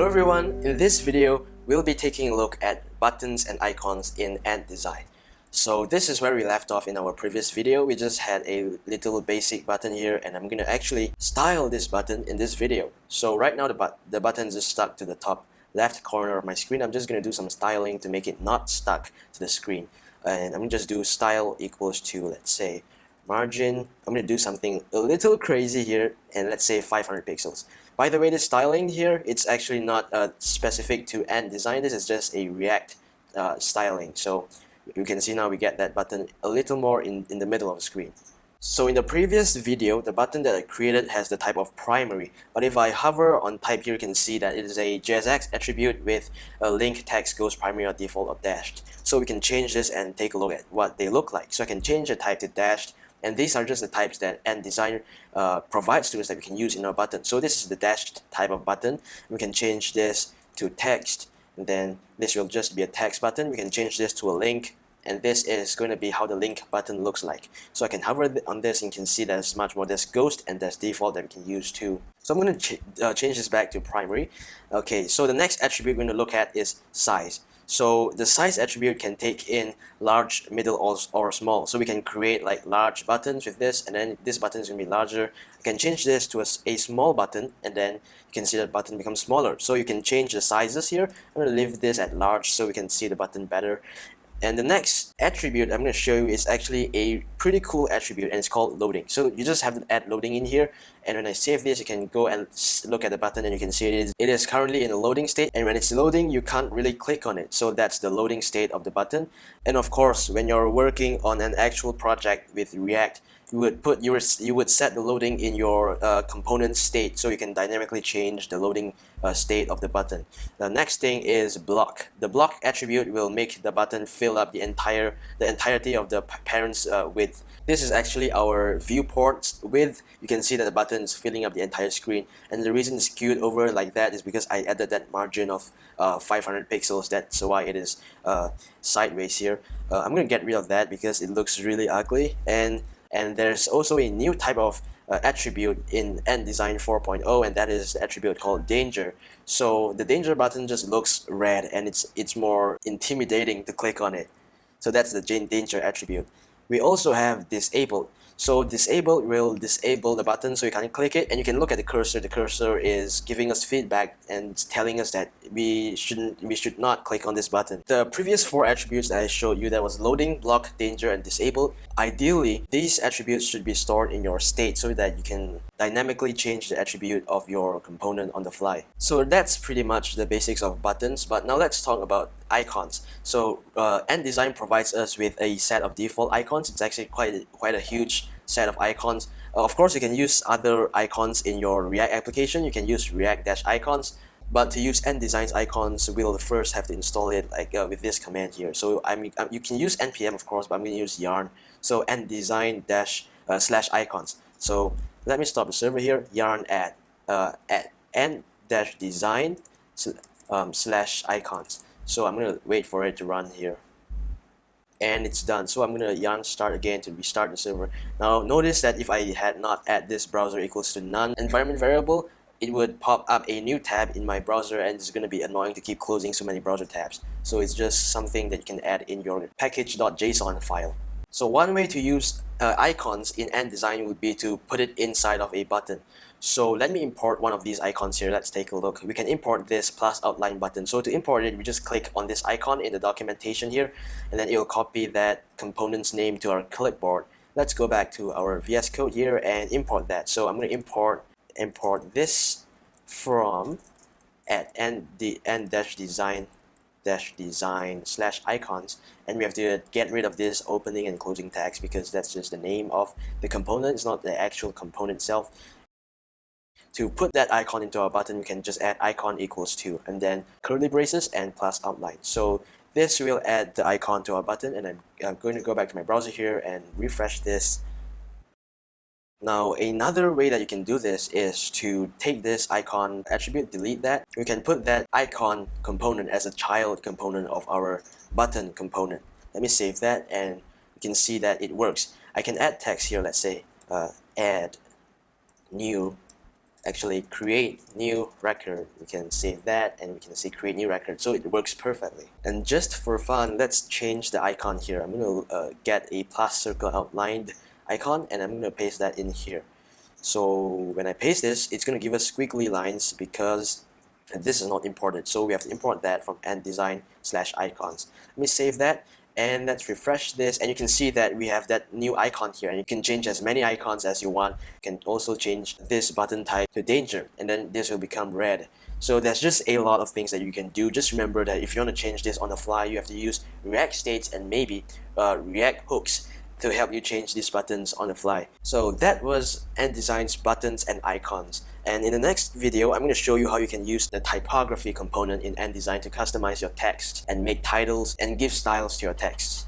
Hello everyone, in this video we'll be taking a look at buttons and icons in Ant Design. So this is where we left off in our previous video, we just had a little basic button here and I'm to actually style this button in this video. So right now the, but the button is stuck to the top left corner of my screen, I'm just to do some styling to make it not stuck to the screen. And I'm to just do style equals to let's say margin, I'm to do something a little crazy here and let's say 500 pixels. By the way, the styling here, it's actually not uh, specific to Ant Design. This is just a React uh, styling. So you can see now we get that button a little more in, in the middle of the screen. So in the previous video, the button that I created has the type of primary. But if I hover on type here, you can see that it is a JSX attribute with a link text goes primary or default or dashed. So we can change this and take a look at what they look like. So I can change the type to dashed and these are just the types that Ant Design uh, provides to us that we can use in our button. So this is the dashed type of button. We can change this to text, and then this will just be a text button. We can change this to a link, and this is going to be how the link button looks like. So I can hover on this and you can see there's much more. There's ghost and there's default that we can use too. So I'm going to ch uh, change this back to primary. Okay, so the next attribute we're going to look at is size. So the size attribute can take in large, middle, or, or small. So we can create like large buttons with this, and then this button is going to be larger. I can change this to a, a small button, and then you can see that button becomes smaller. So you can change the sizes here. I'm going to leave this at large so we can see the button better. And the next attribute I'm going to show you is actually a pretty cool attribute and it's called loading. So you just have to add loading in here and when I save this you can go and look at the button and you can see it is, it is currently in a loading state and when it's loading you can't really click on it. So that's the loading state of the button. And of course when you're working on an actual project with React you would put your you would set the loading in your uh, component state so you can dynamically change the loading uh, state of the button. The next thing is block. The block attribute will make the button fill up the entire the entirety of the parent's uh, width. This is actually our viewport width. You can see that the button is filling up the entire screen and the reason it's skewed over like that is because I added that margin of uh, 500 pixels. That's why it is uh, sideways here. Uh, I'm gonna get rid of that because it looks really ugly and and there's also a new type of uh, attribute in Ant Design 4.0 and that is the attribute called danger. So the danger button just looks red and it's it's more intimidating to click on it. So that's the danger attribute. We also have disabled so disable will disable the button so you can click it and you can look at the cursor. The cursor is giving us feedback and telling us that we shouldn't we should not click on this button. The previous four attributes that I showed you that was loading, block, danger, and disable. Ideally, these attributes should be stored in your state so that you can dynamically change the attribute of your component on the fly. So that's pretty much the basics of buttons, but now let's talk about icons. So uh, Design provides us with a set of default icons. It's actually quite quite a huge set of icons. Uh, of course, you can use other icons in your React application. You can use React-icons, but to use Ant Design's icons, we'll first have to install it like uh, with this command here. So I mean, um, you can use npm of course, but I'm going to use yarn. So Ant Design dash uh, slash icons. So let me stop the server here. Yarn add uh, at Ant dash design um, slash icons. So I'm going to wait for it to run here. And it's done. So I'm going to yarn start again to restart the server. Now notice that if I had not add this browser equals to none environment variable, it would pop up a new tab in my browser and it's going to be annoying to keep closing so many browser tabs. So it's just something that you can add in your package.json file. So one way to use uh, icons in Ant Design would be to put it inside of a button. So let me import one of these icons here. Let's take a look. We can import this plus outline button. So to import it, we just click on this icon in the documentation here, and then it will copy that component's name to our clipboard. Let's go back to our VS Code here and import that. So I'm going to import import this from at Ant dash design slash icons and we have to get rid of this opening and closing tags because that's just the name of the component it's not the actual component itself to put that icon into our button, we can just add icon equals to and then curly braces and plus outline. So this will add the icon to our button and I'm, I'm going to go back to my browser here and refresh this. Now another way that you can do this is to take this icon attribute, delete that. We can put that icon component as a child component of our button component. Let me save that and you can see that it works. I can add text here, let's say uh, add new actually create new record we can save that and we can say create new record so it works perfectly and just for fun let's change the icon here I'm gonna uh, get a plus circle outlined icon and I'm gonna paste that in here. So when I paste this it's gonna give us squiggly lines because this is not imported so we have to import that from design slash icons. Let me save that and let's refresh this. And you can see that we have that new icon here and you can change as many icons as you want. You can also change this button type to danger and then this will become red. So there's just a lot of things that you can do. Just remember that if you want to change this on the fly you have to use react states and maybe uh, react hooks to help you change these buttons on the fly. So that was Design's buttons and icons. And in the next video, I'm going to show you how you can use the typography component in Design to customize your text and make titles and give styles to your text.